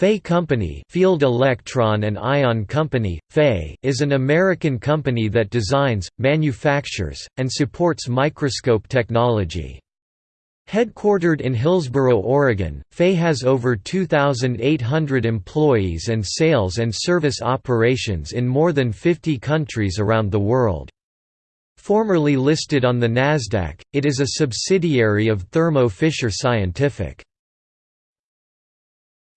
FEI Company Field Electron and Ion Company, FEI is an American company that designs, manufactures, and supports microscope technology. Headquartered in Hillsboro, Oregon, FEI has over 2,800 employees and sales and service operations in more than 50 countries around the world. Formerly listed on the NASDAQ, it is a subsidiary of Thermo Fisher Scientific.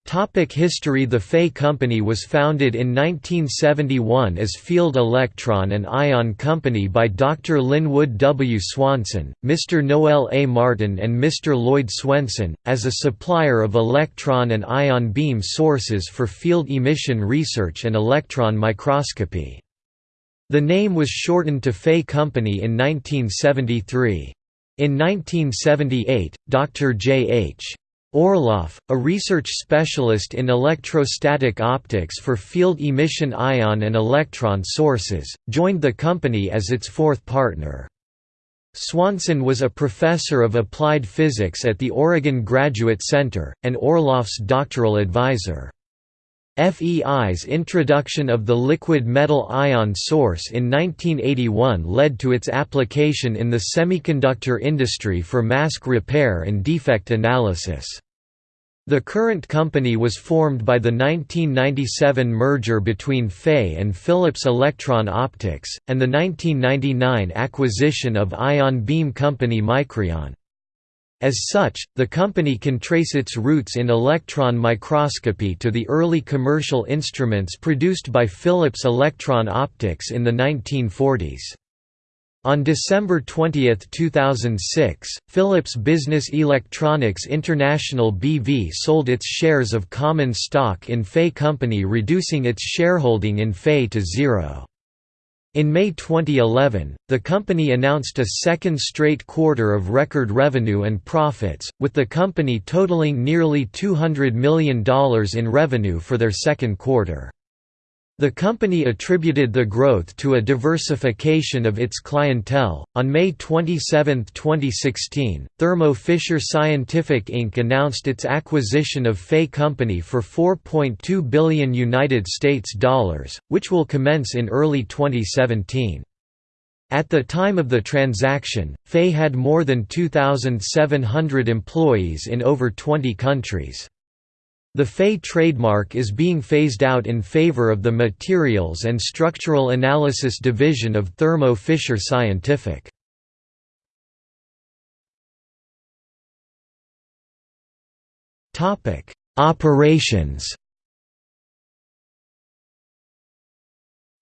Topic history The FEI Company was founded in 1971 as Field Electron and Ion Company by Dr. Lynwood W. Swanson, Mr. Noel A. Martin and Mr. Lloyd Swenson, as a supplier of electron and ion beam sources for field emission research and electron microscopy. The name was shortened to FEI Company in 1973. In 1978, Dr. J. H. Orloff, a research specialist in electrostatic optics for field emission ion and electron sources, joined the company as its fourth partner. Swanson was a professor of applied physics at the Oregon Graduate Center, and Orloff's doctoral advisor. FEI's introduction of the liquid metal ion source in 1981 led to its application in the semiconductor industry for mask repair and defect analysis. The current company was formed by the 1997 merger between FEI and Philips Electron Optics, and the 1999 acquisition of ion beam company Micrion. As such, the company can trace its roots in electron microscopy to the early commercial instruments produced by Philips Electron Optics in the 1940s. On December 20, 2006, Philips Business Electronics International BV sold its shares of common stock in FEI Company reducing its shareholding in FEI to zero. In May 2011, the company announced a second straight quarter of record revenue and profits, with the company totaling nearly $200 million in revenue for their second quarter. The company attributed the growth to a diversification of its clientele. On May 27, 2016, Thermo Fisher Scientific Inc. announced its acquisition of FEI Company for 4.2 billion United States dollars, which will commence in early 2017. At the time of the transaction, FEI had more than 2,700 employees in over 20 countries. The FEI trademark is being phased out in favor of the Materials and Structural Analysis division of Thermo Fisher Scientific. Operations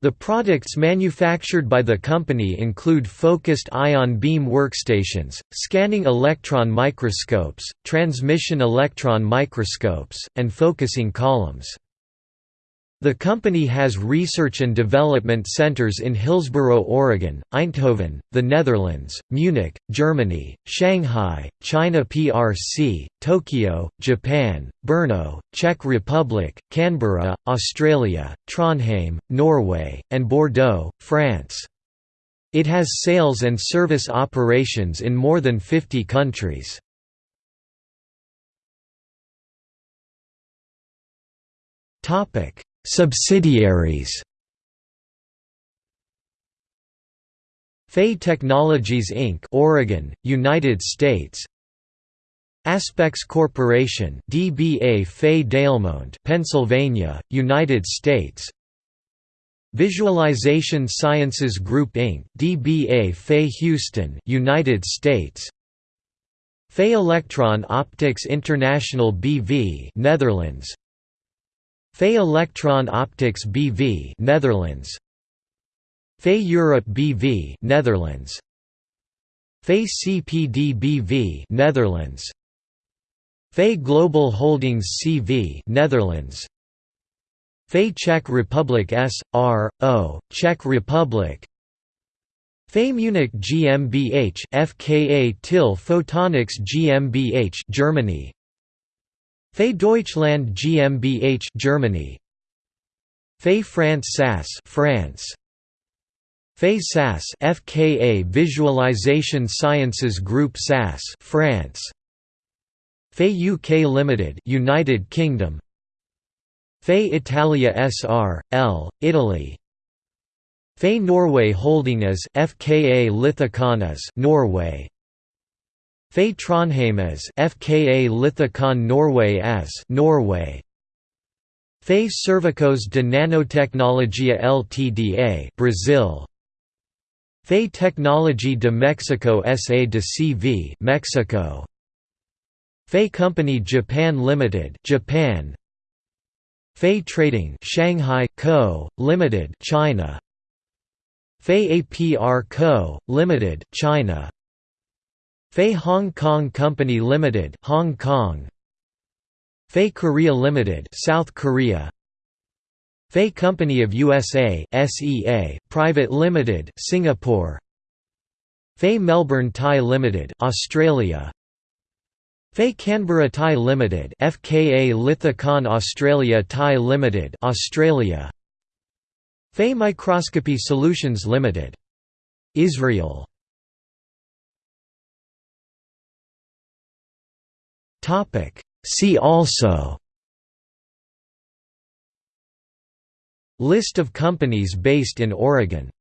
The products manufactured by the company include focused ion beam workstations, scanning electron microscopes, transmission electron microscopes, and focusing columns. The company has research and development centers in Hillsboro, Oregon, Eindhoven, the Netherlands, Munich, Germany, Shanghai, China PRC, Tokyo, Japan, Brno, Czech Republic, Canberra, Australia, Trondheim, Norway, and Bordeaux, France. It has sales and service operations in more than 50 countries. Topic Subsidiaries. FEI Technologies Inc. Oregon, United States. Aspex Corporation DBA FEI Delmont Pennsylvania, United States. Visualization Sciences Group Inc. DBA FEI Houston United States. FEI Electron Optics International BV Netherlands FEI Electron Optics BV Netherlands. FEI Europe BV Netherlands. FEI CPD BV Netherlands. FEI Global Holdings CV Netherlands. FEI Czech Republic S.R.O. Czech Republic. FEI Munich GmbH FKA Till Photonics GmbH Germany FEI Deutschland GmbH Germany. FEI France SAS France. FEI SAS FKA Visualization Sciences Group SAS France. FEI UK Limited United Kingdom. FEI Italia S.R.L., Italy. FEI Norway Holding as FKA Lithicon as Norway FE Trondheim as FKA Lithicon Norway as Norway. FE Servicos de Nanotecnologia Ltda Brazil. FE Technology de Mexico SA de CV Mexico. FE Company Japan Limited Japan. FE Trading Shanghai Co Limited China. FE APR Co Limited China FE Hong Kong Company Limited Hong Kong. FE Korea Limited South Korea. FE Company of USA SEA Private Limited Singapore. FE Melbourne Thai Limited Australia. FE Canberra Thai Limited FKA Lithicon Australia Thai Limited Australia. FE Microscopy Solutions Limited. Israel Topic. See also. List of companies based in Oregon